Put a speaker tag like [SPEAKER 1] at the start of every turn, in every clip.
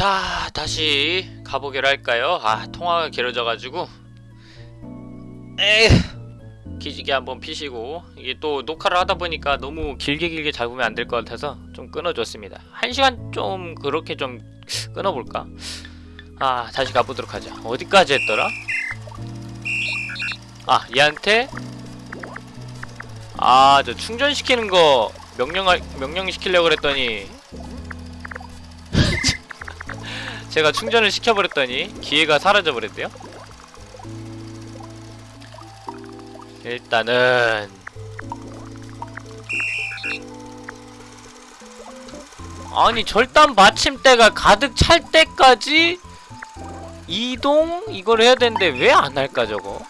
[SPEAKER 1] 자 다시 가보기로 할까요? 아 통화가 길어져가지고 에휴 기지개 한번 피시고 이게 또 녹화를 하다 보니까 너무 길게 길게 잡으면 안 될 것 같아서 좀 끊어줬습니다 한 시간 좀 그렇게 좀 끊어볼까? 아 다시 가보도록 하자 어디까지 했더라? 아 얘한테 아 저 충전시키는 거 명령 명령 시키려고 그랬더니 제가 충전을 시켜버렸더니 기회가 사라져버렸대요. 일단은 아니 절단 받침대가 가득 찰 때까지 이동? 이걸 해야 되는데 왜 안 할까 저거?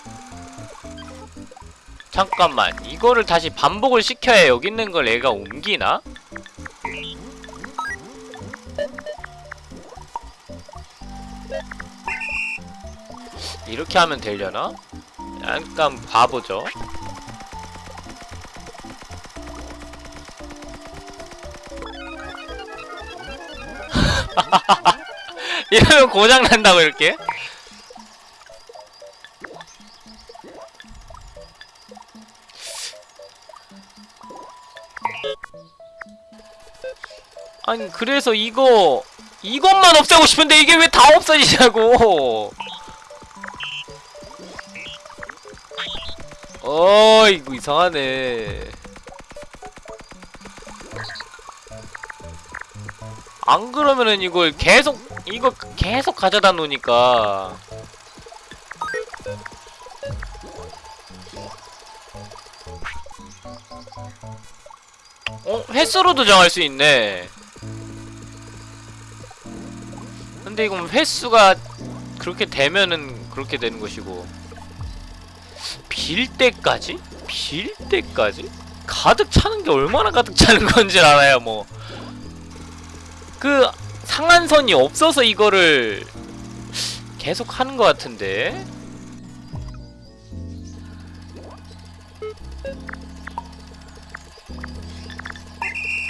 [SPEAKER 1] 잠깐만 이거를 다시 반복을 시켜야 여기 있는 걸 얘가 옮기나? 이렇게 하면 되려나? 약간 봐보죠 이러면 고장난다고 이렇게? 아니 그래서 이거 이것만 없애고 싶은데 이게 왜 다 없어지냐고 어 이거 이상하네. 안 그러면은 이걸 계속 이거 계속 가져다 놓으니까. 어? 횟수로도 정할 수 있네. 근데 이건 횟수가 그렇게 되면은 그렇게 되는 것이고 빌 때까지? 빌 때까지? 가득 차는 게 얼마나 가득 차는 건지 알아야 뭐. 그 상한선이 없어서 이거를 계속 하는 것 같은데.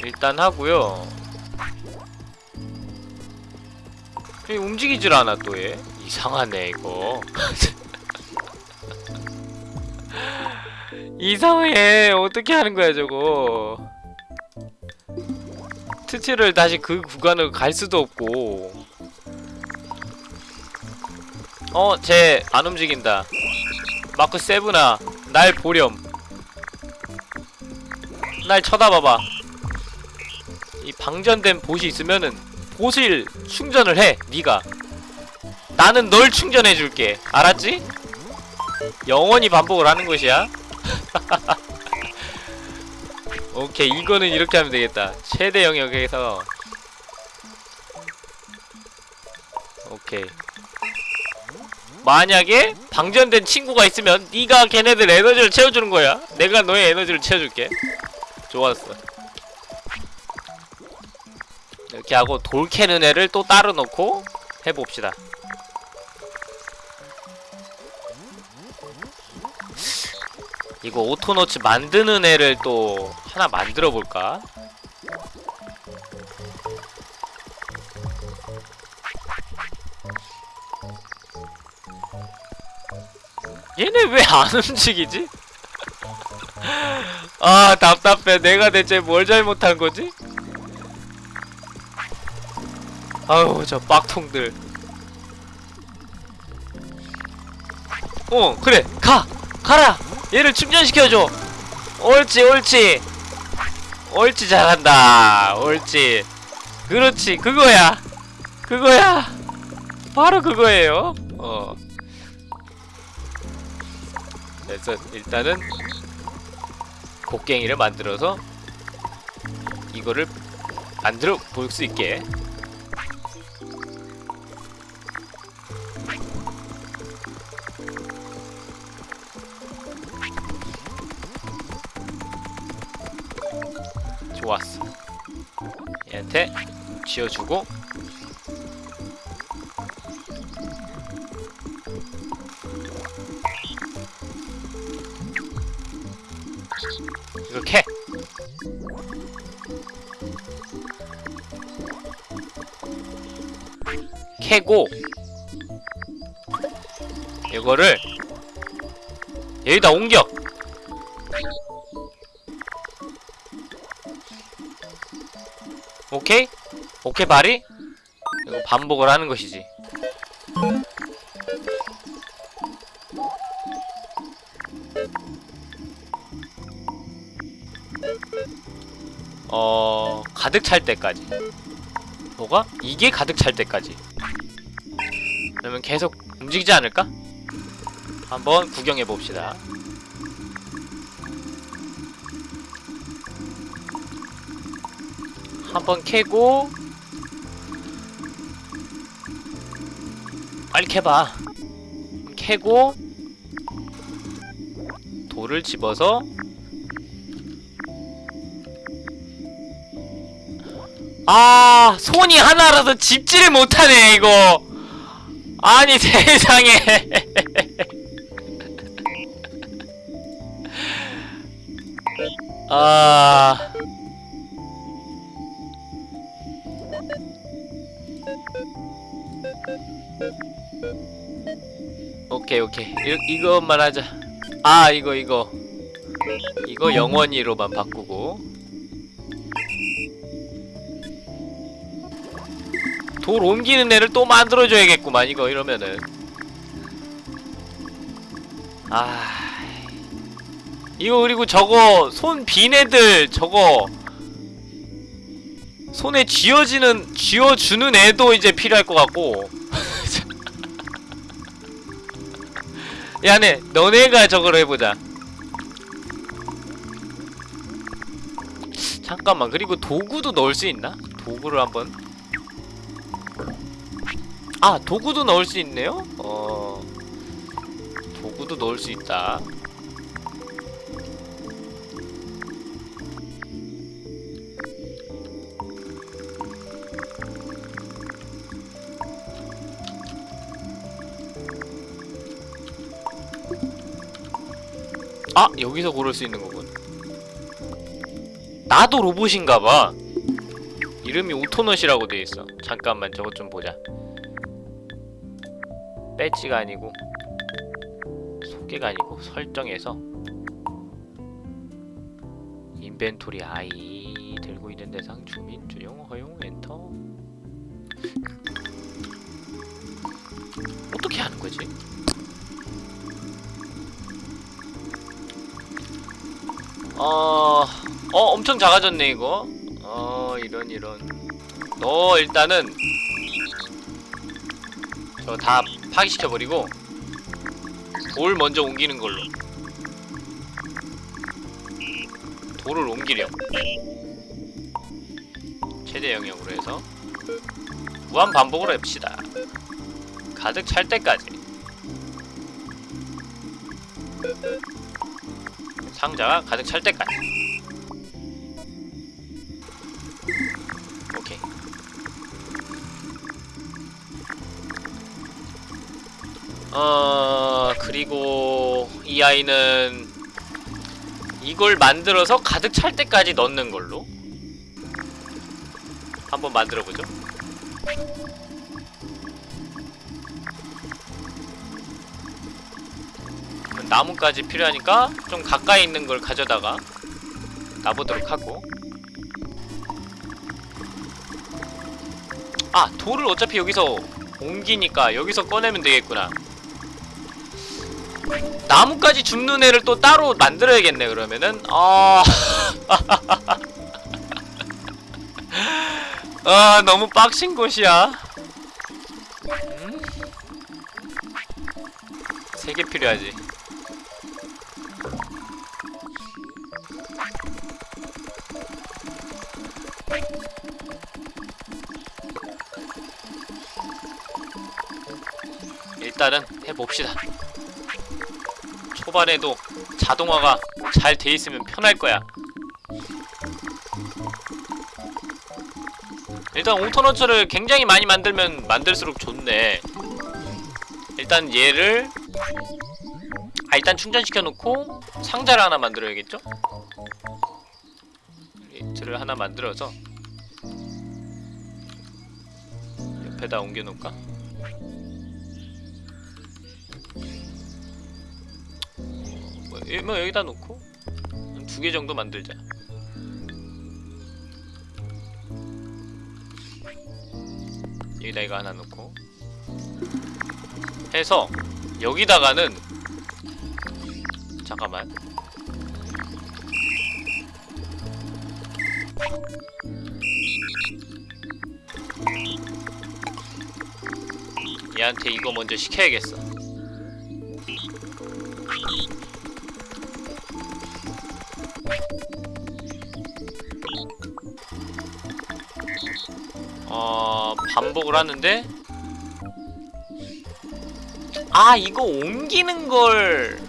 [SPEAKER 1] 일단 하고요. 움직이질 않아 또 얘. 이상하네 이거. 이상해. 어떻게 하는 거야 저거? 트치를 다시 그 구간을 갈 수도 없고. 어? 쟤 안 움직인다. 마크 세븐아 날 보렴. 날 쳐다봐봐. 이 방전된 봇이 있으면은 봇을 충전을 해 니가. 나는 널 충전해줄게. 알았지? 영원히 반복을 하는 것이야? 오케이 이거는 이렇게 하면 되겠다. 최대 영역에서. 오케이. 만약에 방전된 친구가 있으면 네가 걔네들 에너지를 채워주는 거야. 내가 너의 에너지를 채워줄게. 좋았어. 이렇게 하고 돌 캐는 애를 또 따로 놓고 해봅시다 이거 오토노츠 만드는 애를 또 하나 만들어 볼까? 얘네 왜 안 움직이지? 아 답답해 내가 대체 뭘 잘못한 거지? 아우 저 빡통들 어 그래 가! 가라! 얘를 충전시켜줘. 옳지 옳지. 옳지 잘한다. 옳지. 그렇지 그거야. 그거야. 바로 그거예요. 어. 일단은 곡괭이를 만들어서 이거를 만들어 볼 수 있게 좋았어. 얘한테 쥐어주고. 이렇게. 캐고. 이거를 여기다 옮겨 오케이 바리? 이거 반복을 하는 것이지 어... 가득 찰 때까지 뭐가? 이게 가득 찰 때까지 그러면 계속 움직이지 않을까? 한번 구경해 봅시다 한번 캐고 빨리 캐봐. 캐고 돌을 집어서 아 손이 하나라서 집지를 못하네 이거. 아니 세상에. 아 오케이. 이, 이것만 하자. 아 이거 이거. 이거 영원히로만 바꾸고. 돌 옮기는 애를 또 만들어줘야겠구만 이거 이러면은. 아. 이거 그리고 저거 손 빈 애들 저거 손에 쥐어지는 쥐어주는 애도 이제 필요할 것 같고 야 네. 너네가 저걸 해보자. 잠깐만. 그리고 도구도 넣을 수 있나? 도구를 한번. 아 도구도 넣을 수 있네요? 어. 도구도 넣을 수 있다 아 여기서 고를 수 있는 거군. 나도 로봇인가봐. 이름이 Autonaut이라고 돼있어. 잠깐만 저것 좀 보자. 배지가 아니고 소개가 아니고 설정에서 inventory 아이 들고 있는 대상 주민 주용 허용 엔터. 어떻게 하는 거지? 어... 어 엄청 작아졌네 이거. 어 이런 이런. 너 일단은 저 다 파기시켜버리고 돌 먼저 옮기는 걸로. 돌을 옮기렴. 최대 영역으로 해서 무한 반복으로 해봅시다. 가득 찰 때까지 상자가 가득 찰 때까지. 오케이. 어 그리고 이 아이는 이걸 만들어서 가득 찰 때까지 넣는 걸로. 한번 만들어보죠 나무까지 필요하니까 좀 가까이 있는 걸 가져다가 놔보도록 하고. 아 돌을 어차피 여기서 옮기니까 여기서 꺼내면 되겠구나. 나무까지 줍는 애를 또 따로 만들어야겠네 그러면은. 아... 아 너무 빡신 곳이야. 음? 세개 필요하지 일단은 해봅시다 초반에도 자동화가 잘 돼있으면 편할 거야 일단 오토너츠를 굉장히 많이 만들면 만들수록 좋네 일단 얘를 아 일단 충전시켜 놓고 상자를 하나 만들어야겠죠? 리트를 하나 만들어서 옆에다 옮겨 놓을까? 뭐, 여- 뭐 여기다 놓고 두 개 정도 만들자. 여기다 이거 하나 놓고 해서 여기다가는 잠깐만 얘한테 이거 먼저 시켜야겠어 반복을 하는데 아 이거 옮기는 걸.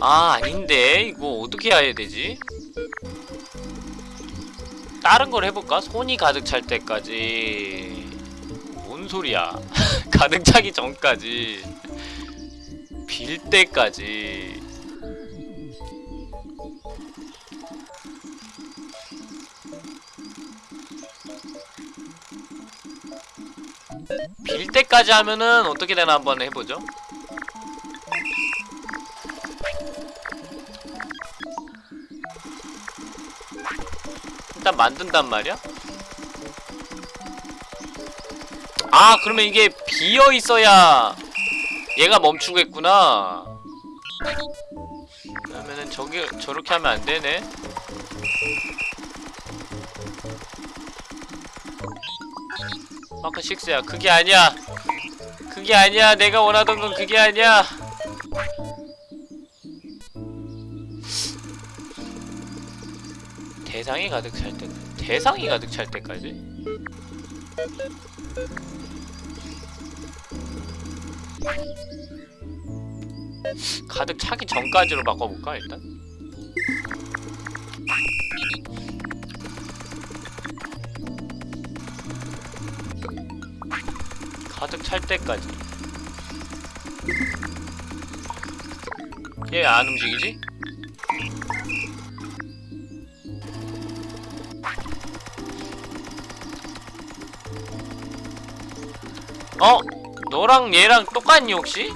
[SPEAKER 1] 아 아닌데. 이거 어떻게 해야 되지? 다른 걸 해볼까? 손이 가득 찰 때까지. 뭔 소리야? 가득 차기 전까지. 빌 때까지 빌 때까지 하면은 어떻게 되나 한번 해보죠 일단 만든단 말이야? 아 그러면 이게 비어 있어야 얘가 멈추겠구나. 그러면은 저기 저렇게 하면 안 되네. 마크 6야 그게 아니야. 그게 아니야. 내가 원하던 건 그게 아니야. 대상이 가득 찰 때, 대상이 가득 찰 때까지? 가득 차기 전까지로 바꿔볼까 일단? 가득 찰 때까지 얘 안 움직이지? 어? 너랑 얘랑 똑같니 혹시?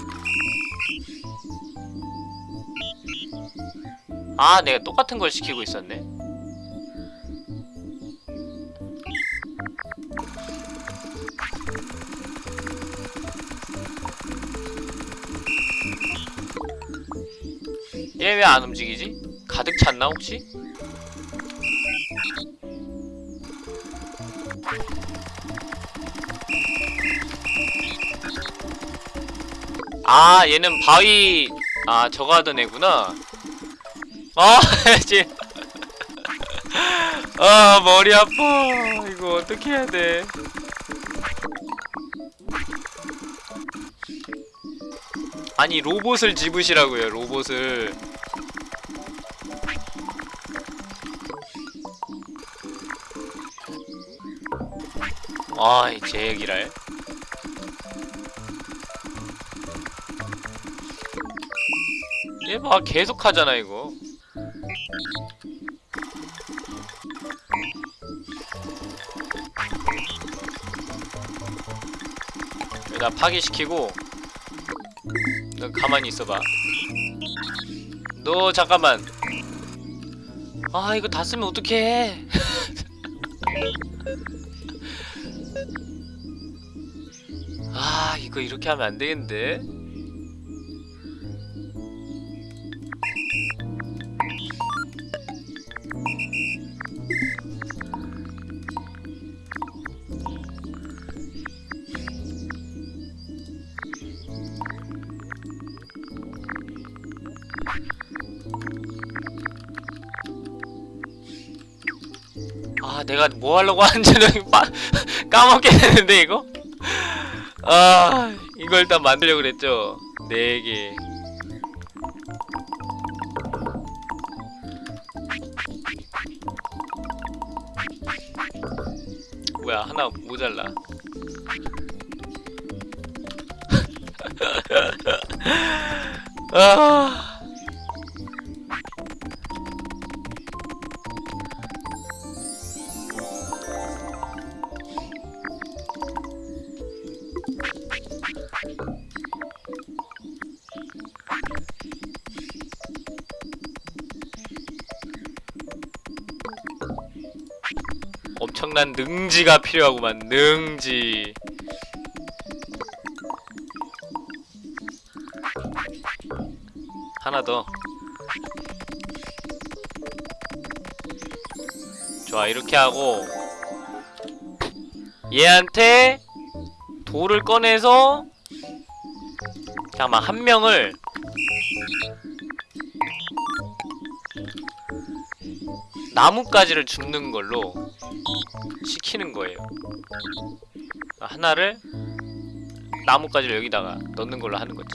[SPEAKER 1] 아 내가 똑같은 걸 시키고 있었네 왜 안 움직이지? 가득 찼나 혹시? 아 얘는 바위 아 저거 하던 애구나 아 이제 아 머리 아파 이거 어떻게 해야 돼 아니 로봇을 집으시라고요 로봇을 아이 제 얘기랄. 얘봐 계속 하잖아 이거. 여기다 파괴시키고 너 가만히 있어봐. 너 잠깐만. 아 이거 다 쓰면 어떡해 이거 이렇게 하면 안 되겠는데 아 내가 뭐 하려고 하는지는 빠, 까먹게 되는데 이거? 아 이거 일단 만들려고 그랬죠? 4개. 뭐야 하나 모자라. 아 엄청난 능지가 필요하구만. 능지. 하나 더. 좋아 이렇게 하고. 얘한테 돌을 꺼내서 잠깐만 한 명을 나뭇가지를 줍는 걸로 시키는 거예요. 하나를 나뭇가지를 여기다가 넣는 걸로 하는 거지.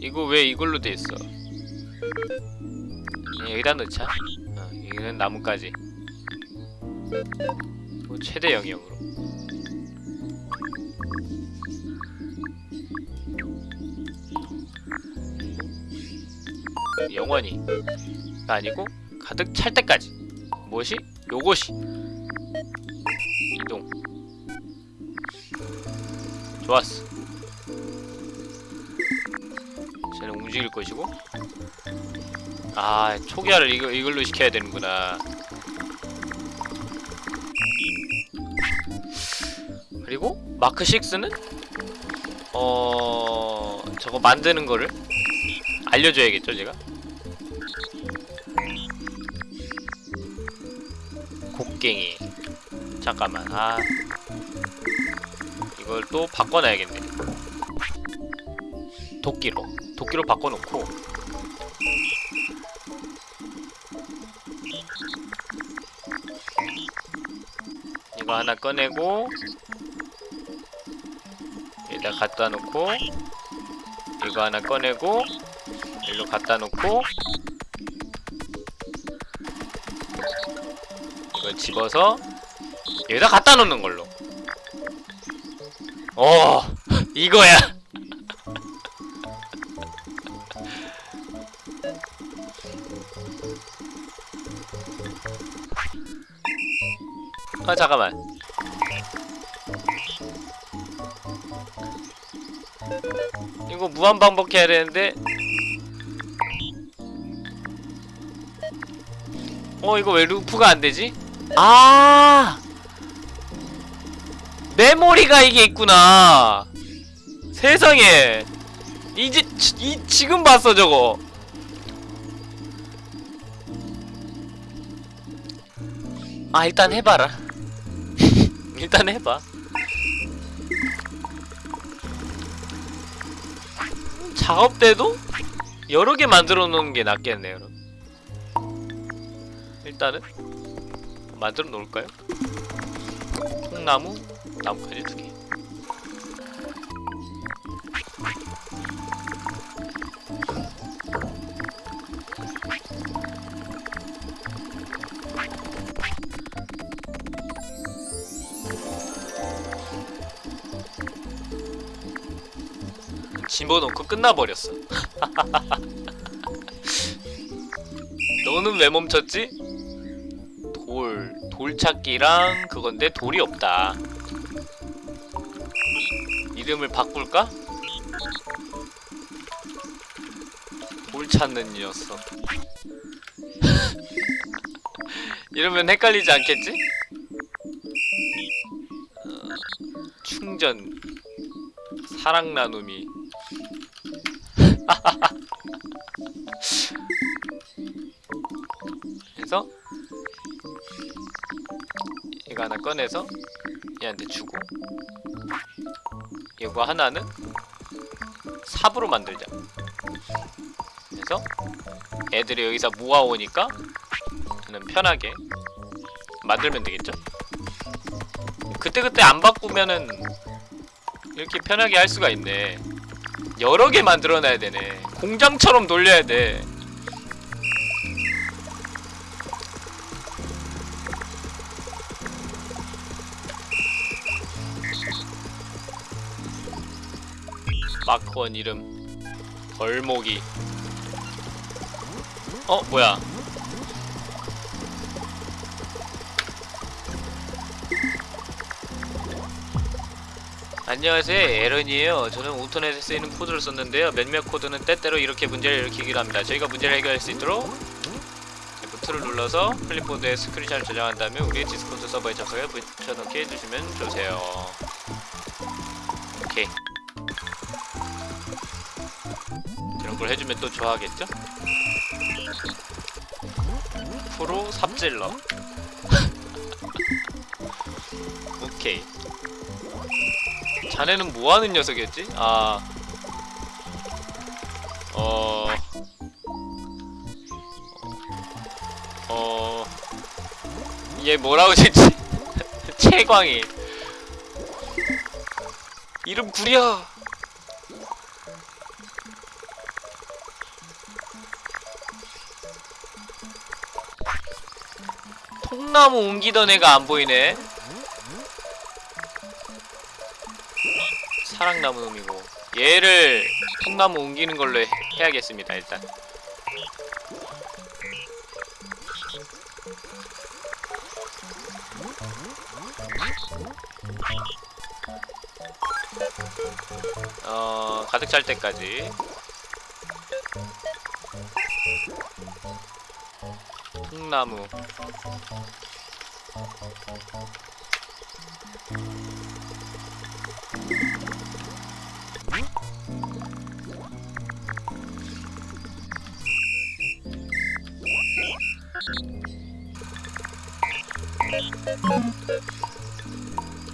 [SPEAKER 1] 이거 왜 이걸로 돼 있어? 여기다 넣자. 어, 이거는 나뭇가지. 뭐 최대 영역으로. 영원히. 가 아니고 가득 찰 때까지. 무엇이? 요것이. 이동. 좋았어. 쟤는 움직일 것이고. 아 초기화를 이거, 이걸로 시켜야 되는구나. 그리고 마크 6는? 어 저거 만드는 거를 알려줘야겠죠 제가 잠깐만. 아. 이걸 또 바꿔놔야겠네. 도끼로. 도끼로 바꿔놓고. 이거 하나 꺼내고 여기다 갖다 놓고 이거 하나 꺼내고 일로 갖다 놓고 이걸 집어서 여기다 갖다 놓는 걸로. 어 이거야. 아 잠깐만. 이거 무한 반복해야 되는데. 어 이거 왜 루프가 안 되지? 아 메모리가 이게 있구나. 세상에. 이제 지, 이 지금 봤어 저거. 아 일단 해봐라. 일단 해봐. 작업 때도 여러 개 만들어 놓는 게 낫겠네요 여러분. 일단은 만들어 놓을까요? 통나무, 나뭇가지 두 개. 집어넣고 끝나버렸어. 너는 왜 멈췄지? 돌, 돌 찾기랑 그건데 돌이 없다. 이름을 바꿀까? 돌 찾는 녀석. 이러면 헷갈리지 않겠지? 어, 충전, 사랑 나눔이. 그래서 이거 하나 꺼내서 얘한테 주고 이거 하나는 삽으로 만들자. 그래서 애들이 여기서 모아오니까 저는 편하게 만들면 되겠죠? 그때그때 안 바꾸면은 이렇게 편하게 할 수가 있네. 여러 개 만들어놔야 되네. 공장처럼 돌려야 돼 마크원 이름. 벌목이. 어 뭐야? 안녕하세요 에런이에요. 저는 인터넷에 쓰이는 코드를 썼는데요. 몇몇 코드는 때때로 이렇게 문제를 일으키기도 합니다. 저희가 문제를 해결할 수 있도록 F2를 눌러서 클립보드에 screenshot을 저장한 다음에 우리의 Discord 서버에 접속해 붙여넣기 해주시면 좋으세요. 오케이 걸 해주면 또 좋아하겠죠? 프로 삽질러. 오케이. 자네는 뭐하는 녀석이었지? 아... 어... 어... 얘 뭐라고 짓지? 채광이. 이름 구려 통나무 옮기던 애가 안 보이네. 사랑나무 놈이고. 얘를 통나무 옮기는 걸로 해, 해야겠습니다 일단. 어 가득 찰 때까지. 통나무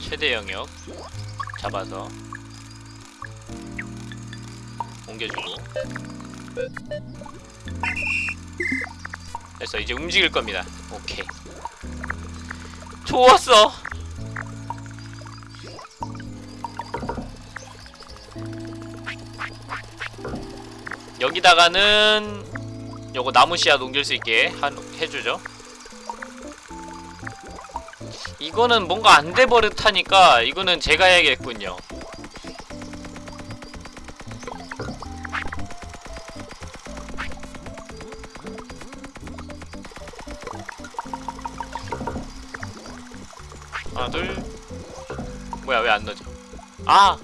[SPEAKER 1] 최대 영역 잡아서 옮겨주고. 됐어 이제 움직일 겁니다 좋았어. 여기다가는 요거 나무 씨앗 옮길 수 있게 한, 해주죠. 이거는 뭔가 안 돼 버릇하니까 이거는 제가 해야겠군요 아.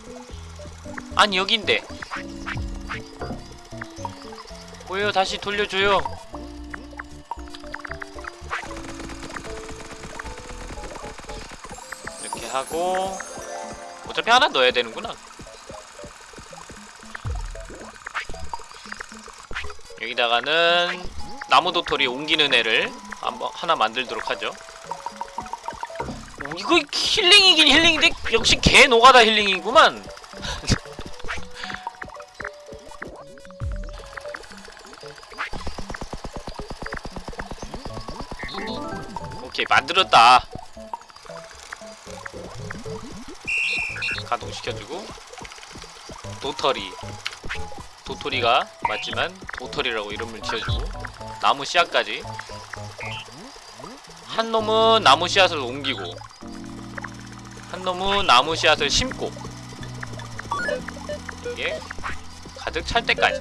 [SPEAKER 1] 아니 여긴데. 뭐예요 다시 돌려줘요. 이렇게 하고 어차피 하나 넣어야 되는구나. 여기다가는 나무 도토리 옮기는 애를 한번 하나 만들도록 하죠. 오, 이거 힐링이긴 힐링인데 역시 개 노가다 힐링이구만. 오케이 만들었다. 가동시켜주고. 도토리. 도토리가 맞지만 도토리라고 이름을 지어주고. 나무 씨앗까지. 한 놈은 나무 씨앗을 옮기고 한 놈은 나무 씨앗을 심고 이게 가득 찰 때까지.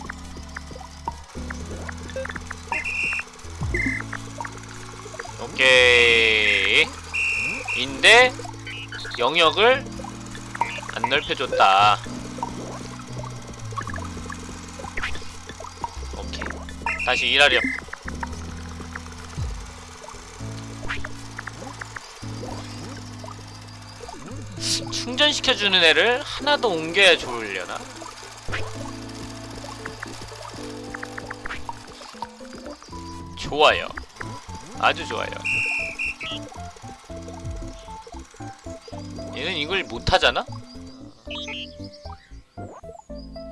[SPEAKER 1] 오케이 인데 영역을 안 넓혀줬다. 오케이. 다시 일하렴 충전시켜주는 애를 하나 더 옮겨야 좋으려나? 좋아요 아주 좋아요 얘는 이걸 못하잖아?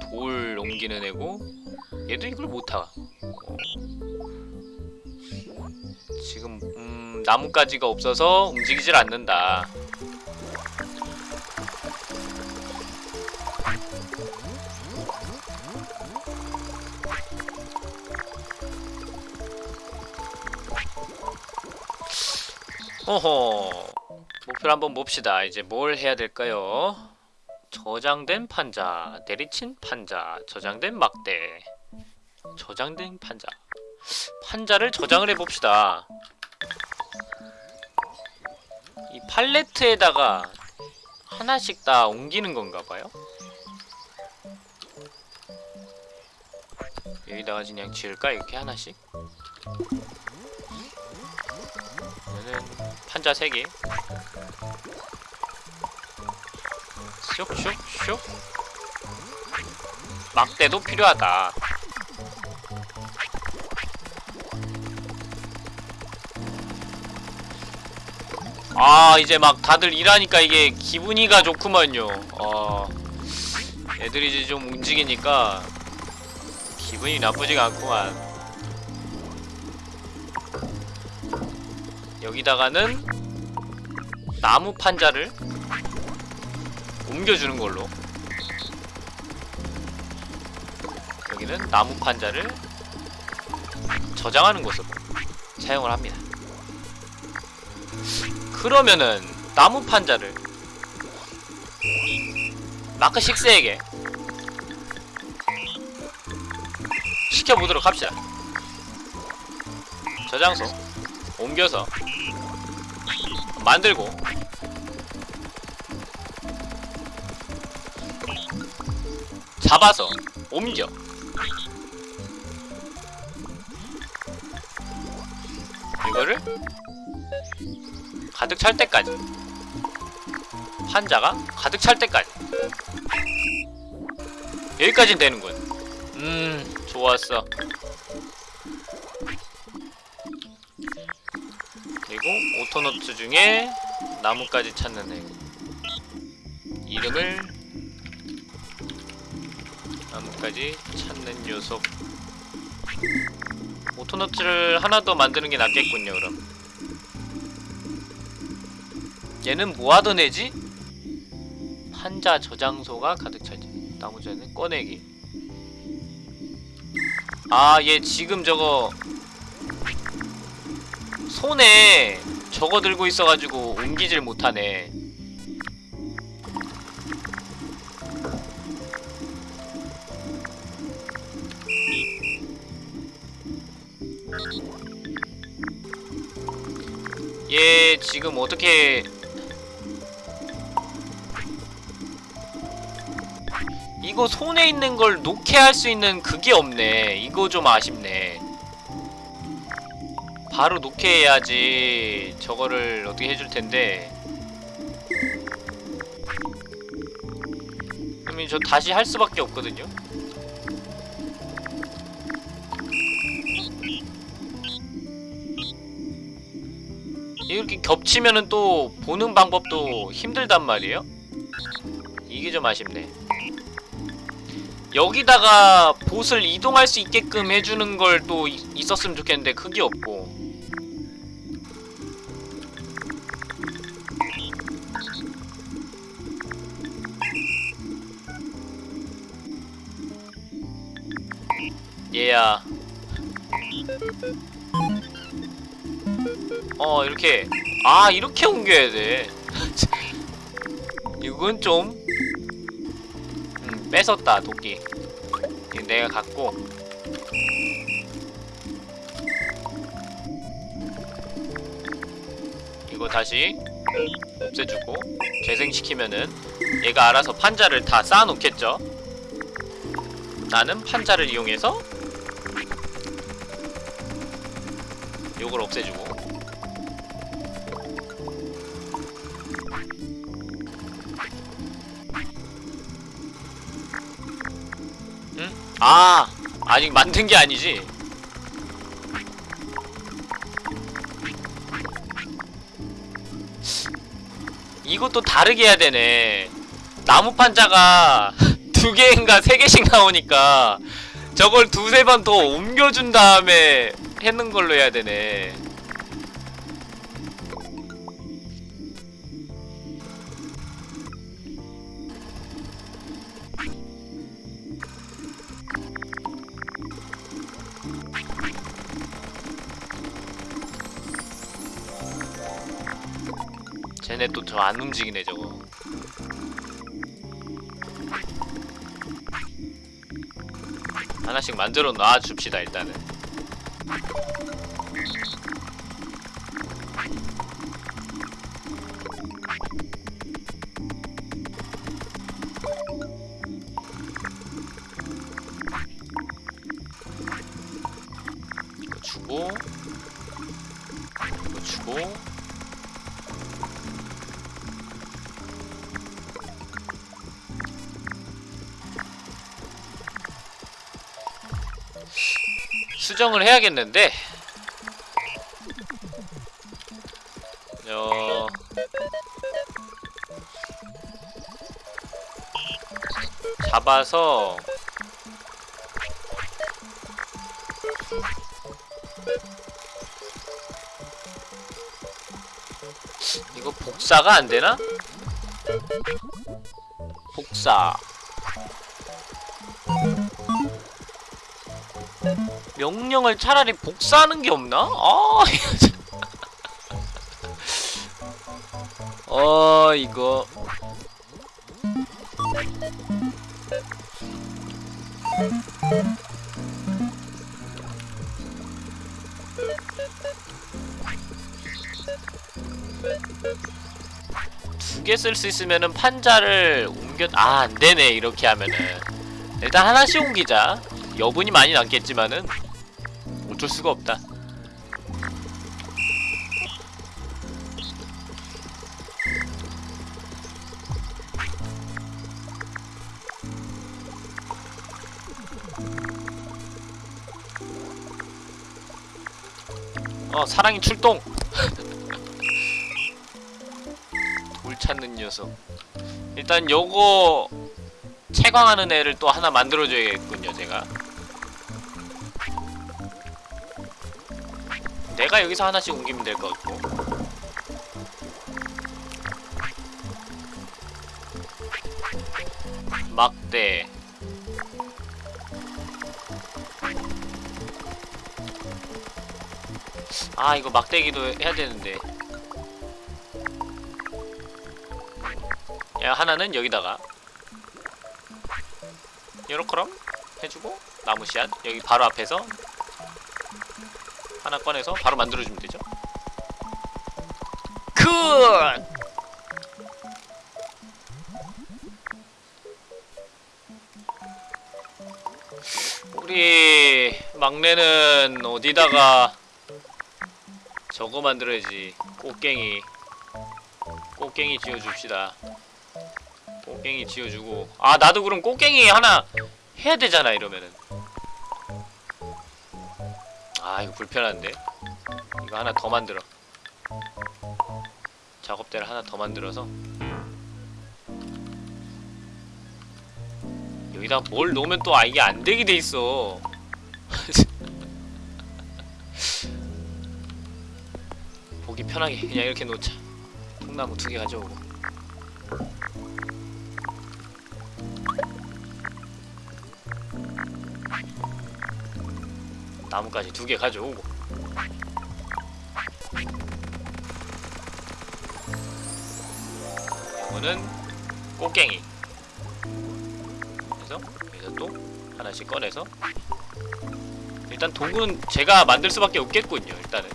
[SPEAKER 1] 돌 옮기는 애고 얘도 이걸 못하 어. 지금 음, 나뭇가지가 없어서 움직이질 않는다 어허 목표를 한번 봅시다 이제 뭘 해야 될까요? 저장된 판자, 내리친 판자, 저장된 막대 저장된 판자 판자를 저장을 해봅시다 이 팔레트에다가 하나씩 다 옮기는 건가 봐요. 여기다가 그냥 지을까 이렇게 하나씩. 판자 3개. 슉슉슉. 막대도 필요하다. 아 이제 막 다들 일하니까 이게 기분이가 좋구만요 어 애들이 이제 좀 움직이니까 기분이 나쁘지가 않구만 여기다가는 나무 판자를 옮겨주는 걸로. 여기는 나무 판자를 저장하는 곳으로 사용을 합니다. 그러면은 나무 판자를 마크 6에게 시켜보도록 합시다. 저장소 옮겨서 만들고. 잡아서 옮겨. 이거를 가득 찰 때까지. 판자가 가득 찰 때까지. 여기까지는 되는군. 음 좋았어 Autonaut 중에 나무까지 찾는 애. 이름을 나무까지 찾는 녀석. Autonaut를 하나 더 만드는 게 낫겠군요 그럼. 얘는 뭐하던 애지? 판자 저장소가 가득 차지 나무전은 꺼내기. 아 얘 지금 저거 손에 저거 들고 있어가지고 옮기질 못하네 얘 지금 어떻게 이거 손에 있는 걸 놓게 할 수 있는 그게 없네. 이거 좀 아쉽네. 바로 놓게 해야지 저거를 어떻게 해줄 텐데. 그러면 저 다시 할 수밖에 없거든요. 이렇게 겹치면은 또 보는 방법도 힘들단 말이에요. 이게 좀 아쉽네. 여기다가 봇을 이동할 수 있게끔 해주는 걸 또 있었으면 좋겠는데 그게 없고 얘야. 어 이렇게. 아 이렇게 옮겨야 돼. 이건 좀 음, 뺏었다 도끼. 내가 갖고. 이거 다시 없애주고 재생시키면은 얘가 알아서 판자를 다 쌓아놓겠죠? 나는 판자를 이용해서 요걸 없애주고. 응? 아 아직 만든 게 아니지? 이것도 다르게 해야 되네. 나무 판자가 두 개인가 세 개씩 나오니까 저걸 두세 번 더 옮겨준 다음에 했는 걸로 해야 되네. 쟤네 또 저 안 움직이네 저거. 하나씩 만들어 놔 줍시다 일단은 이거 주고. 수정을 해야겠는데. 어... 잡아서 복사가 안 되나? 복사 명령을 차라리 복사하는 게 없나? 아. 어, 이거 두개 쓸 수 있으면은 판자를 옮겨 아 안되네 이렇게 하면은. 일단 하나씩 옮기자. 여분이 많이 남겠지만은 어쩔 수가 없다. 어 사랑이 출동 녀석. 일단 요거 채광하는 애를 또 하나 만들어줘야겠군요 제가. 내가 여기서 하나씩 옮기면 될 것 같고. 막대. 아 이거 막대기도 해야 되는데 하나는 여기다가 요렇게럼 해주고 나무 씨앗 여기 바로 앞에서 하나 꺼내서 바로 만들어주면 되죠? good! 우리 막내는 어디다가 저거 만들어야지 꽃갱이. 꽃갱이 지어줍시다 꽃갱이 지어주고. 아 나도 그럼 꽃갱이 하나 해야 되잖아 이러면은. 아 이거 불편한데? 이거 하나 더 만들어. 작업대를 하나 더 만들어서. 여기다 뭘 놓으면 또 아, 이게 안 되게 돼 있어. 보기 편하게 그냥 이렇게 놓자. 통나무 두 개 가져오고 나무까지 두 개 가져오고. 이거는 곡괭이. 그래서 여기서 또 하나씩 꺼내서. 일단 도구는 제가 만들 수밖에 없겠군요 일단은.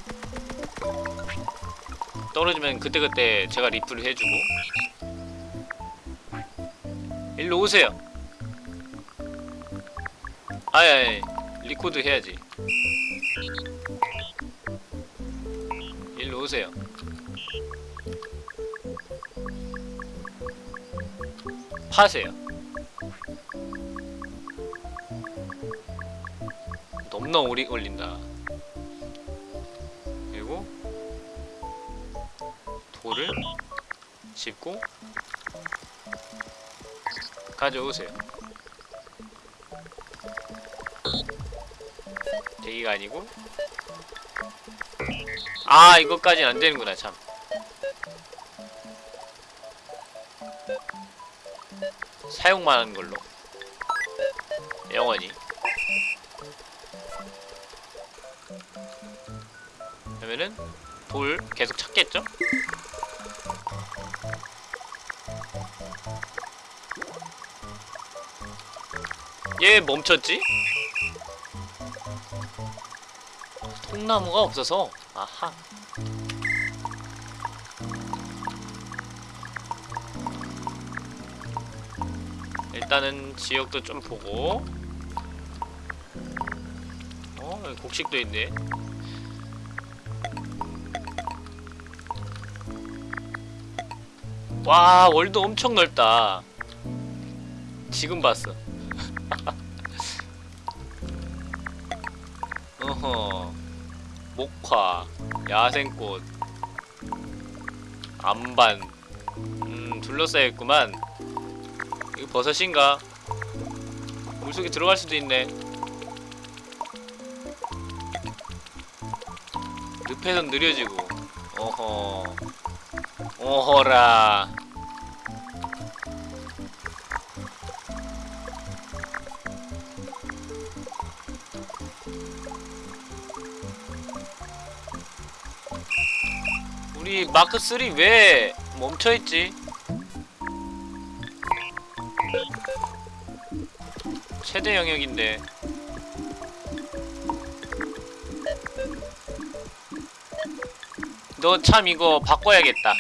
[SPEAKER 1] 떨어지면 그때그때 제가 refill을 해주고. 일로 오세요. 아이 리코드 해야지 일로 오세요. 파세요. 너무나 오래 걸린다. 그리고 돌을 짚고 가져오세요. 대기가 아니고 아 이것까진 안되는구나 참 사용만 하는 걸로 영원히 그러면은 돌 계속 찾겠죠? 얘 멈췄지? 통나무가 없어서 아하. 일단은 지역도 좀 보고. 어? 곡식도 있네. 와 월드 엄청 넓다. 지금 봤어. 목화 야생꽃 암반. 음 둘러싸여있구만. 이거 버섯인가? 물속에 들어갈 수도 있네. 늪에선 느려지고. 어허. 어허라 우리 마크 3 왜 멈춰있지? 최대 영역인데 너 참 이거 바꿔야겠다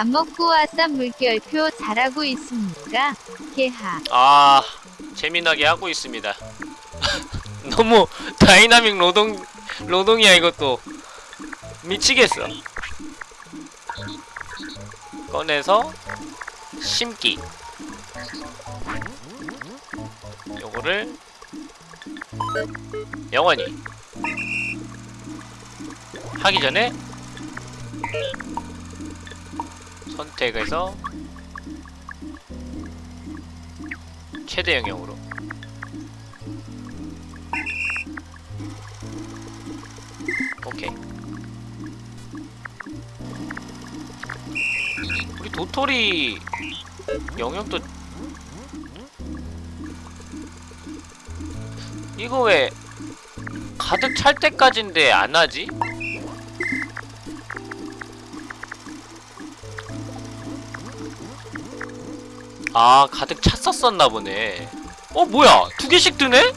[SPEAKER 2] 밥 먹고 왔삼 물결표 잘하고 있습니까? 개하.
[SPEAKER 1] 아 재미나게 하고 있습니다 너무 다이나믹 노동 노동이야 이것도 미치겠어 꺼내서 심기 요거를 영원히 하기 전에 선택해서 최대 영역으로 오케이 우리 도토리 영역도 이거 왜 가득 찰 때까지인데 안 하지? 아 가득 찼었었나 보네. 어 뭐야? 두 개씩 뜨네?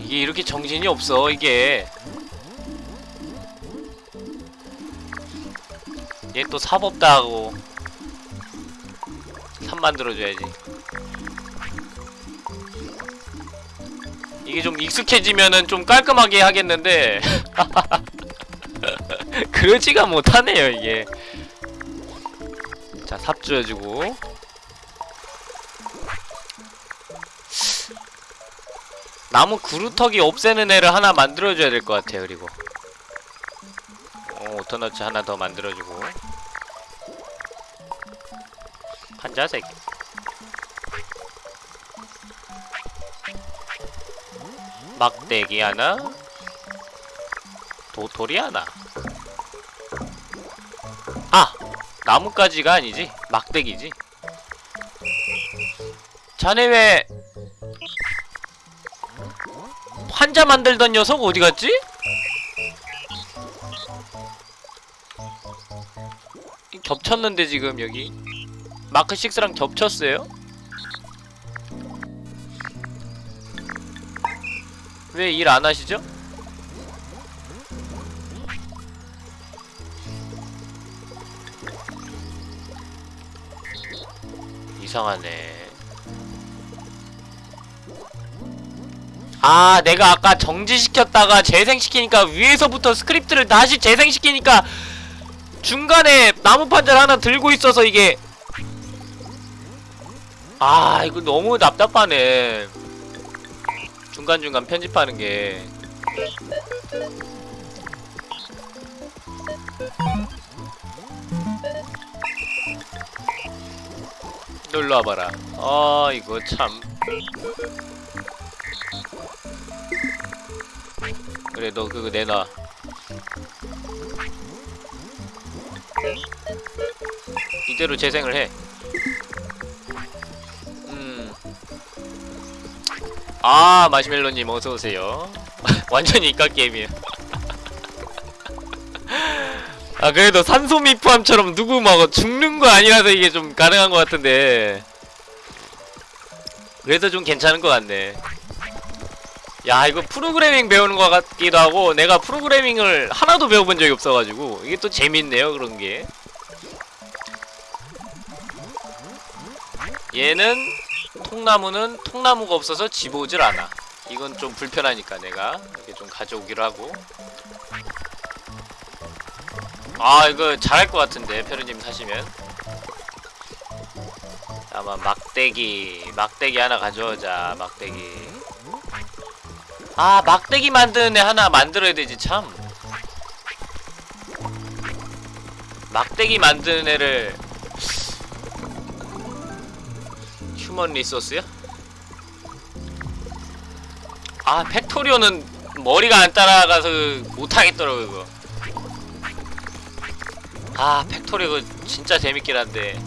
[SPEAKER 1] 이게 이렇게 정신이 없어 이게. 얘 또 사법다 하고 삽 만들어줘야지. 이게 좀 익숙해지면은 좀 깔끔하게 하겠는데 그러지가 못하네요 이게. 자 삽줘주고. 나무 그루터기 없애는 애를 하나 만들어줘야 될 것 같아요 그리고. 어, 오토너츠 하나 더 만들어주고. 한자색 막대기 하나? 도토리 하나 아! 나뭇가지가 아니지 막대기지 자네 왜 환자 만들던 녀석 어디 갔지? 이 겹쳤는데 지금 여기 마크 6랑 겹쳤어요? 왜 일 안 하시죠? 이상하네. 아, 내가 아까 정지시켰다가 재생시키니까 위에서부터 스크립트를 다시 재생시키니까 중간에 나무 판자를 하나 들고 있어서 이게 아, 이거 너무 답답하네. 중간중간 편집하는 게 놀러 와봐라. 아, 이거 참. 그래, 너 그거 내놔. 이대로 재생을 해. 음. 아, 마시멜로님 어서오세요. 완전히 이깟 게임이에요. 아 그래도 산소미포함처럼 누구 막 죽는 거 아니라서 이게 좀 가능한 것 같은데. 그래서 좀 괜찮은 것 같네. 야 이거 프로그래밍 배우는 것 같기도 하고 내가 프로그래밍을 하나도 배워본 적이 없어가지고 이게 또 재밌네요 그런 게. 얘는 통나무는 통나무가 없어서 집어오질 않아. 이건 좀 불편하니까 내가 이렇게 좀 가져오기로 하고 아 이거 잘할 것 같은데 페루님 사시면. 아마 막대기 막대기 하나 가져오자 막대기. 아 막대기 만드는 애 하나 만들어야 되지 참. 막대기 만드는 애를 human resource요? 아 Factorio는 머리가 안 따라가서 못하겠더라고 이거 아 Factorio 이거 진짜 재밌긴 한데.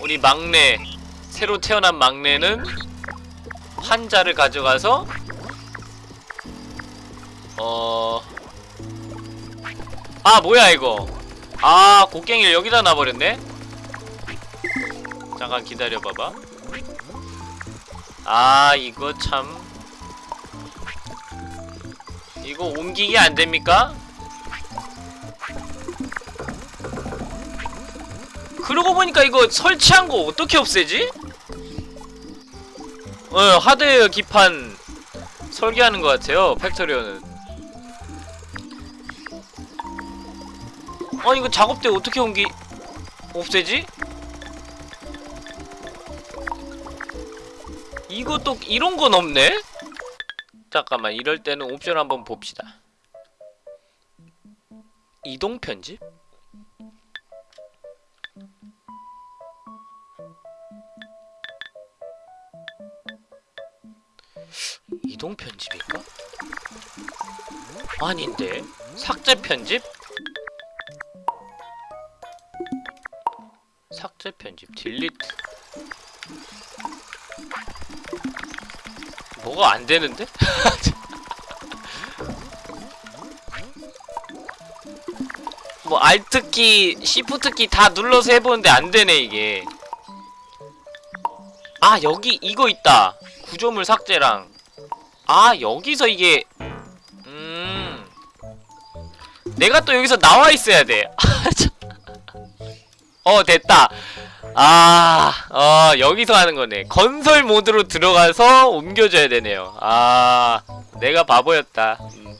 [SPEAKER 1] 우리 막내 새로 태어난 막내는 환자를 가져가서 어... 아 뭐야 이거? 아 곡괭이를 여기다 놔버렸네? 잠깐 기다려봐봐. 아 이거 참 이거 옮기기 안됩니까? 그러고 보니까 이거 설치한 거 어떻게 없애지? 어, 하드웨어 기판 설계하는 것 같아요, 팩토리오는. 아, 이거 작업대 어떻게 옮기, 없애지? 이것도, 이런 건 없네? 잠깐만, 이럴 때는 옵션 한번 봅시다. 이동 편집? 이동 편집일까? 아닌데 삭제 편집? 삭제 편집 딜리트 뭐가 안 되는데? 뭐 알트키, 시프트키 다 눌러서 해보는데 안 되네 이게. 아 여기 이거 있다. 구조물 삭제랑 아 여기서 이게 음 내가 또 여기서 나와 있어야 돼. 어 됐다. 아, 어 여기서 하는 거네. 건설 모드로 들어가서 옮겨줘야 되네요. 아, 내가 바보였다. 음.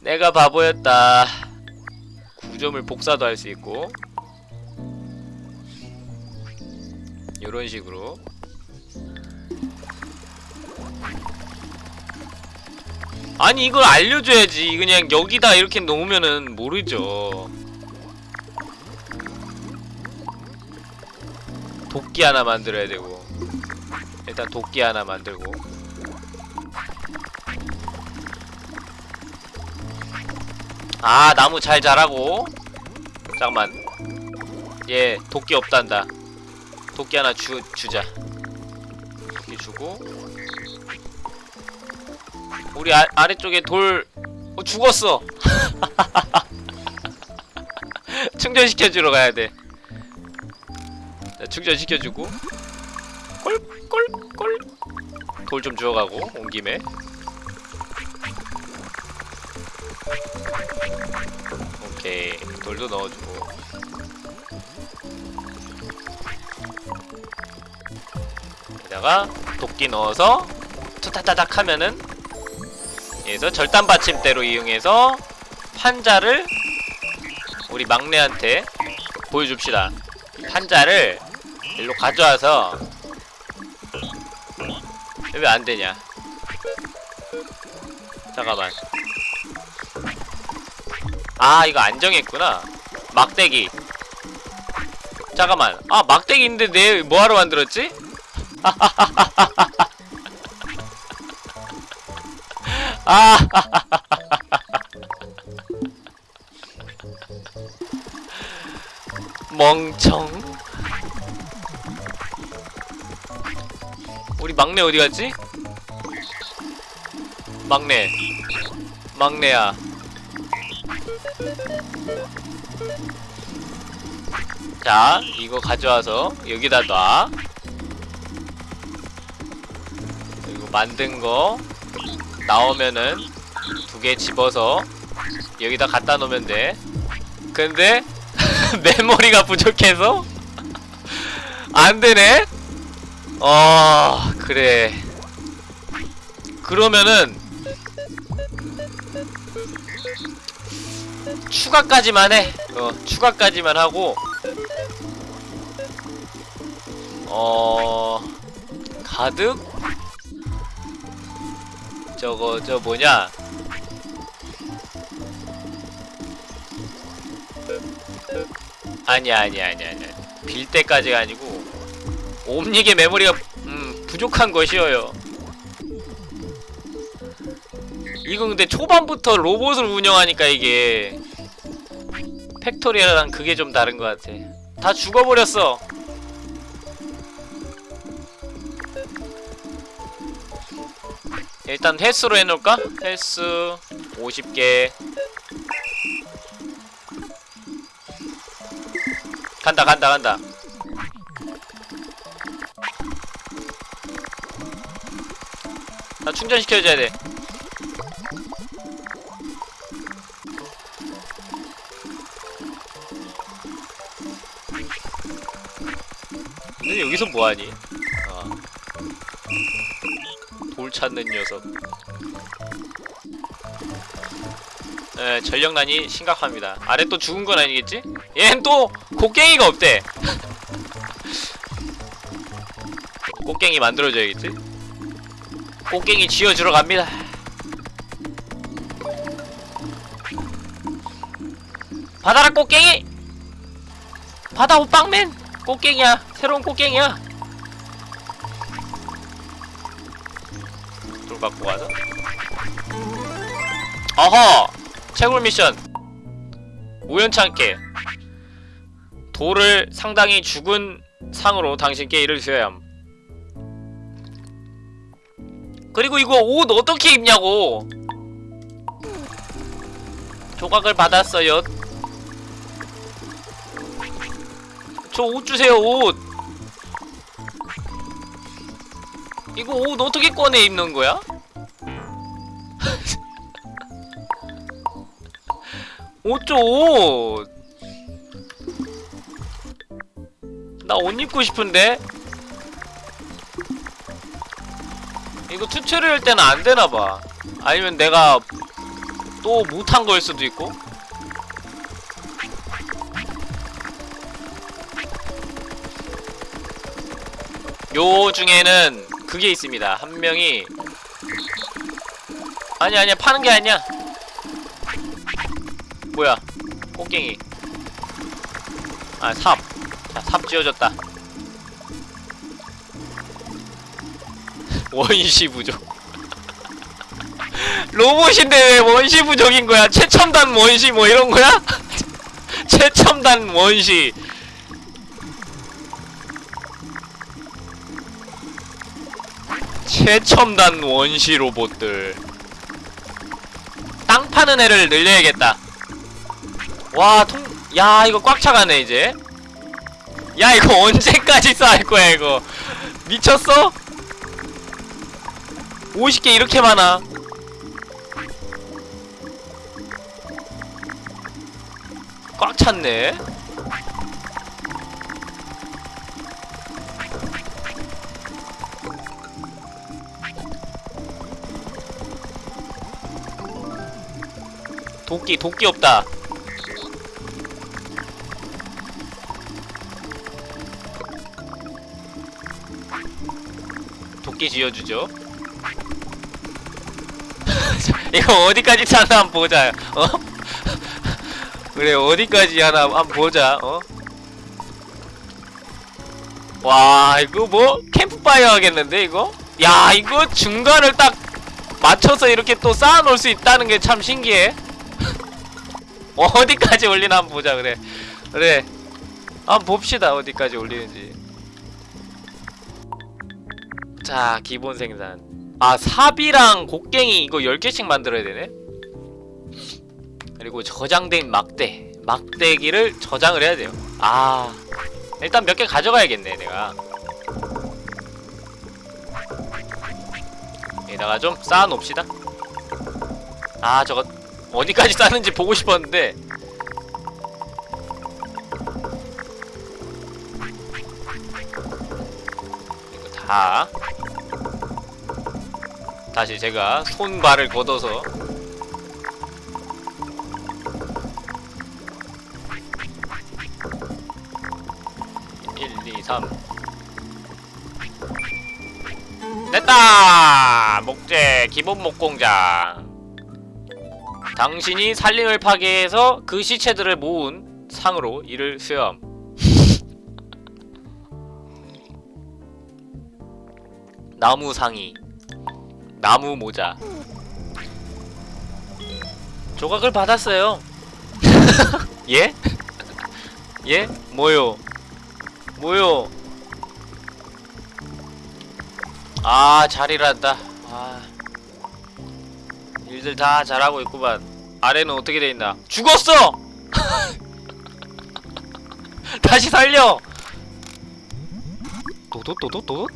[SPEAKER 1] 내가 바보였다. 구조물 복사도 할 수 있고 요런 식으로 아니 이걸 알려줘야지 그냥 여기다 이렇게 놓으면은 모르죠 도끼 하나 만들어야 되고. 일단 도끼 하나 만들고. 아 나무 잘 자라고. 잠깐만. 얘 도끼 없단다. 도끼 하나 주, 주자. 도끼 주고. 우리 아, 아래쪽에 돌. 어, 죽었어. 충전시켜주러 가야돼 충전시켜주고 꼴꼴꼴 돌 좀 주워가고 온 김에. 오케이. 돌도 넣어주고. 여기다가 도끼 넣어서 투타타닥 하면은 여기서 절단 받침대로 이용해서 판자를 우리 막내한테 보여줍시다. 판자를 일로 가져와서 왜 안되냐? 잠깐만. 아 이거 안 정했구나. 막대기. 잠깐만. 아 막대기 있는데 내 뭐하러 만들었지? 아. 멍청 막내 어디 갔지? 막내. 막내야. 자 이거 가져와서 여기다 놔. 그리고 만든 거 나오면은 두 개 집어서 여기다 갖다 놓으면 돼. 근데 메모리가 부족해서 안 되네 어 그래. 그러면은 추가까지만 해. 어, 추가까지만 하고. 어 가득? 저거 저 뭐냐? 아니야 아니야 아니야 아니야. 빌 때까지가 아니고 옴닉의 메모리가 음 부족한 것이어요. 이거 근데 초반부터 로봇을 운영하니까 이게 Factorio랑 그게 좀 다른 것 같아. 다 죽어버렸어. 일단 횟수로 해놓을까? 횟수 50개. 간다 간다 간다 나 충전시켜줘야 돼 근데 여기서 뭐하니? 아. 돌 찾는 녀석 에 전력난이 심각합니다 아래 또 죽은 건 아니겠지? 얘는 또 곡괭이가 없대 곡괭이 만들어줘야겠지? 곡괭이 쥐어주러 갑니다. 받아라 곡괭이! 받아 호빵맨! 꽃갱이야. 새로운 꽃갱이야. 돌 갖고 가서 어허! 채굴 미션. 우연찮게 돌을 상당히 죽은 상으로 당신께 이를 주어야 함 그리고 이거 옷 어떻게 입냐고 조각을 받았어요 저 옷 주세요 옷 이거 옷 어떻게 꺼내 입는 거야? 옷 줘, 옷! 나 옷 입고 싶은데? 이거 tutorial 때는 안 되나봐. 아니면 내가 또 못한 거일 수도 있고? 요 중에는 그게 있습니다. 한 명이 아니 아니야 파는 게 아니야. 뭐야? 꽃갱이. 아 삽. 자, 삽 지어졌다. 원시 부족. 로봇인데 왜 원시 부족인 거야? 최첨단 원시 뭐 이런 거야? 최첨단 원시. 최첨단 원시 로봇들 땅 파는 애를 늘려야겠다 와 통.. 야 이거 꽉 차가네 이제 야 이거 언제까지 쌓을 거야 이거 미쳤어? 50개 이렇게 많아. 꽉 찼네. 도끼 도끼 없다. 도끼 지어주죠 이거 어디까지 차나 한번 보자. 어? 그래 어디까지 하나 한번 보자. 어? 와 이거 뭐 캠프파이어 하겠는데 이거? 야 이거 중간을 딱 맞춰서 이렇게 또 쌓아놓을 수 있다는 게 참 신기해. 어디까지 올리나 한번 보자 그래. 그래. 한번 봅시다 어디까지 올리는지. 자 기본 생산 아 삽이랑 곡괭이 이거 10개씩 만들어야 되네? 그리고 저장된 막대 막대기를 저장을 해야 돼요. 아 일단 몇 개 가져가야겠네 내가. 여기다가 좀 쌓아놓읍시다. 아 저거 어디까지 쌓는지 보고 싶었는데. 이거 다 다시 제가 손발을 걷어서 일, 이, 삼. 됐다! 목재 기본 목공장. 당신이 산림을 파괴해서 그 시체들을 모은 상으로 이를 수염. 나무 상이. 나무 모자. 조각을 받았어요. 예? 예? 뭐요? 뭐요? 아, 잘일한다. 아. 일들 다 잘하고 있구만. 아래는 어떻게 돼 있나? 죽었어! 다시 살려! 도도도도도?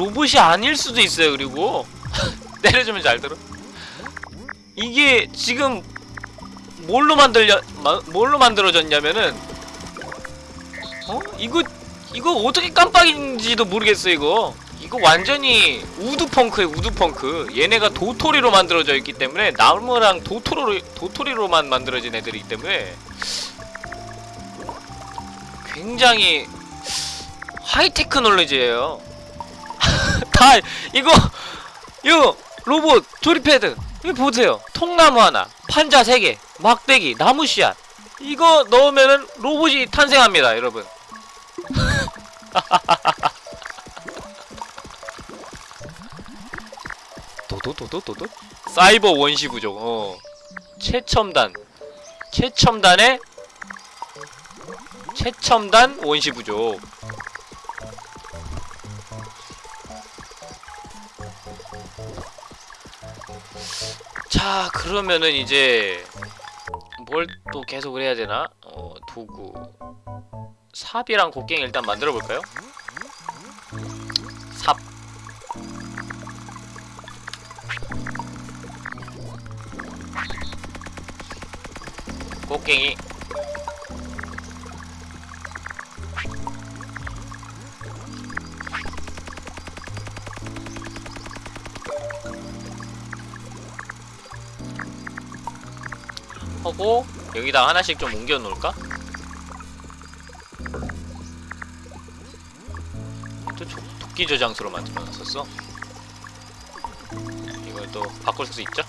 [SPEAKER 1] 로봇이 아닐 수도 있어요 그리고. 때려주면 잘 들어. 이게 지금 뭘로 만들려 마, 뭘로 만들어졌냐면은 어? 이거 이거 어떻게 깜빡인지도 모르겠어 이거. 이거 완전히 우드펑크에 우드펑크. 얘네가 도토리로 만들어져 있기 때문에 나무랑 도토리로 도토리로만 만들어진 애들이기 때문에 굉장히 하이테크놀로지예요. 다 이거 이거 로봇 조립패드. 이거 보세요. 통나무 하나 판자 3개 막대기 나무 씨앗. 이거 넣으면은 로봇이 탄생합니다 여러분. 도도도도도도? 사이버 원시 부족 어. 최첨단. 최첨단의 최첨단 원시 부족 자 그러면은 이제 뭘 또 계속 해야 되나? 어 도구 삽이랑 곡괭이 일단 만들어 볼까요? 삽 곡괭이 하고 여기다 하나씩 좀 옮겨 놓을까? 도끼 저장소로 만들어 놨었어. 이걸 또 바꿀 수 있죠?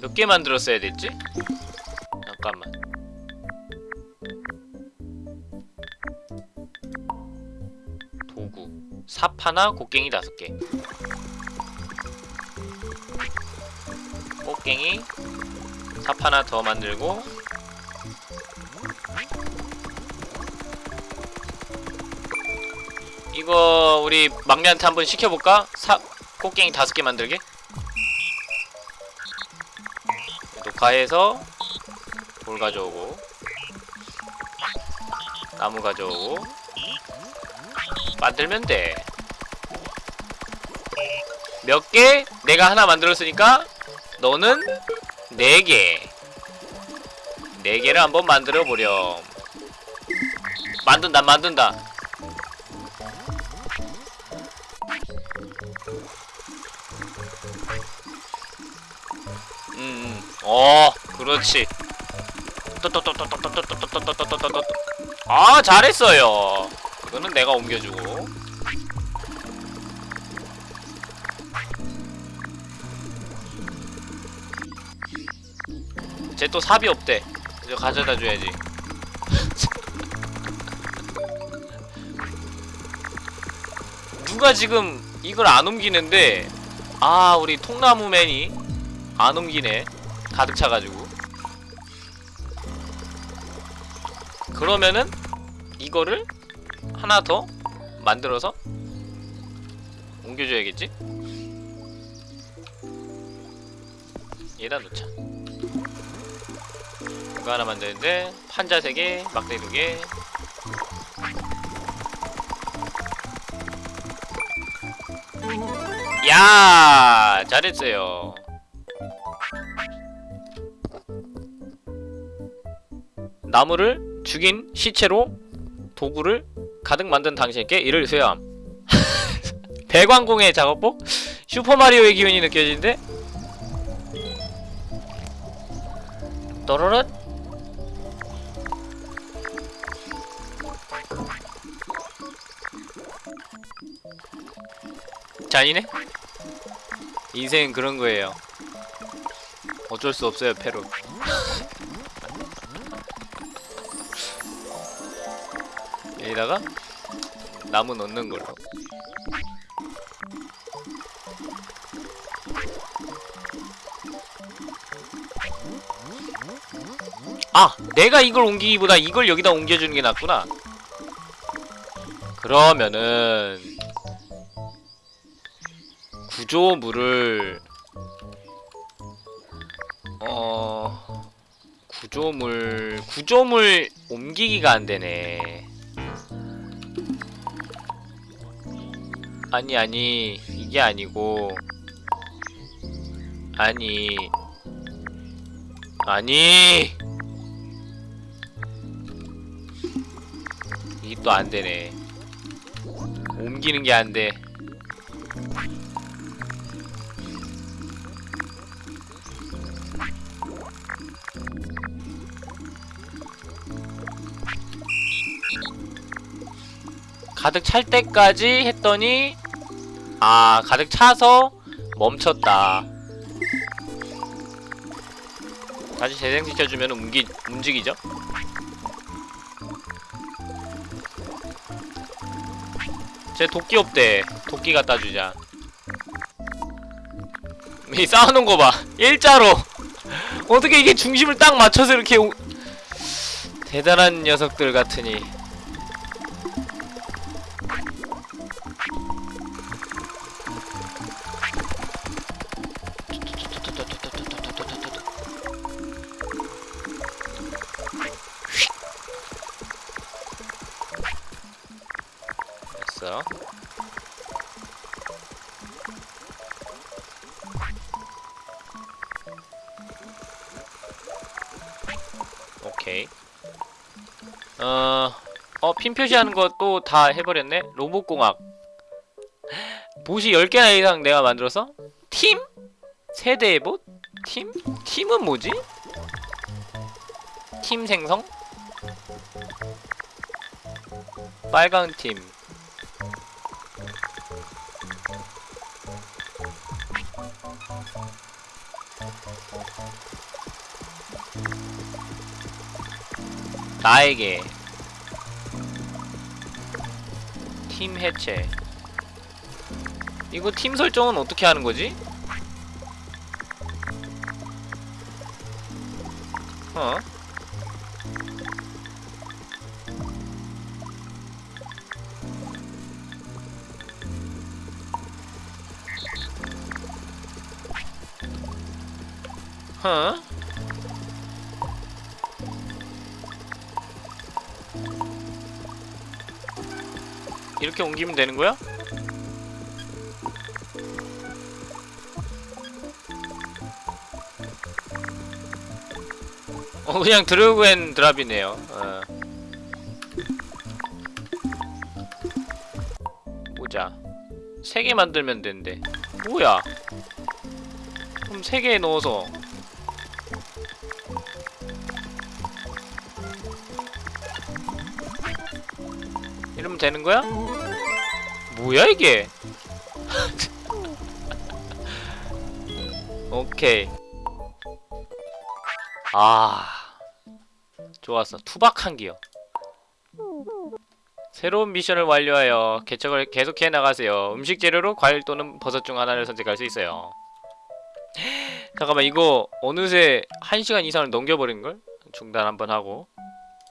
[SPEAKER 1] 몇 개 만들었어야 됐지? 하나 곡괭이 다섯 개 곡괭이 삽 하나 더 만들고 이거 우리 막내한테 한번 시켜볼까? 삽 곡괭이 다섯 개 만들게 녹화해서 돌 가져오고 나무 가져오고 만들면 돼. 몇 개? 내가 하나 만들었으니까 너는 네 개. 네 개를 한번 만들어 보렴. 만든다, 만든다. 음, 음. 어, 그렇지. 아, 잘했어요. 이거는 내가 옮겨주고 또 삽이 없대 이거 가져다 줘야지. 누가 지금 이걸 안 옮기는데 아 우리 통나무맨이 안 옮기네 가득 차가지고 그러면은 이거를 하나 더 만들어서 옮겨줘야겠지? 얘다 놓자 이거 하나 만드는데 판자 3개, 막대 2개. 야 잘했어요. 나무를 죽인 시체로 도구를 가득 만든 당신께 이를 수여함. 대광공의 작업복? 슈퍼마리오의 기운이 느껴지는데? 또르륵 잔이네? 인생은 그런 거예요 어쩔 수 없어요 페루 여기다가 나무 넣는 걸로 아! 내가 이걸 옮기기보다 이걸 여기다 옮겨주는 게 낫구나 그러면은 구조물을 어... 구조물... 구조물 옮기기가 안되네. 아니 아니 이게 아니고 아니 아니. 이게 또 안되네. 옮기는 게 안돼 가득 찰 때까지 했더니 아 가득 차서 멈췄다. 다시 재생시켜주면 움기, 움직이죠? 제 도끼 없대. 도끼 갖다 주자. 이 쌓아놓은 거봐. 일자로. 어떻게 이게 중심을 딱 맞춰서 이렇게 오... 대단한 녀석들 같으니 핀 표시하는 것도 다 해버렸네? 로봇공학 봇이 10개나 이상 내가 만들어서? 팀? 세대의 봇? 팀? 팀은 뭐지? 팀 생성? 빨강 팀 나에게 팀 해체 이거 팀 설정은 어떻게 하는 거지? 어? huh? 이렇게 옮기면 되는 거야? 어 그냥 드래그 앤 드랍이네요 어. 보자 3개 만들면 된대 뭐야 그럼 3개 넣어서 이러면 되는 거야? 뭐야 이게? 오케이. 아 좋았어 투박한 기요 새로운 미션을 완료하여 개척을 계속해 나가세요 음식 재료로 과일 또는 버섯 중 하나를 선택할 수 있어요 잠깐만 이거 어느새 1시간 이상을 넘겨버린걸? 중단 한번 하고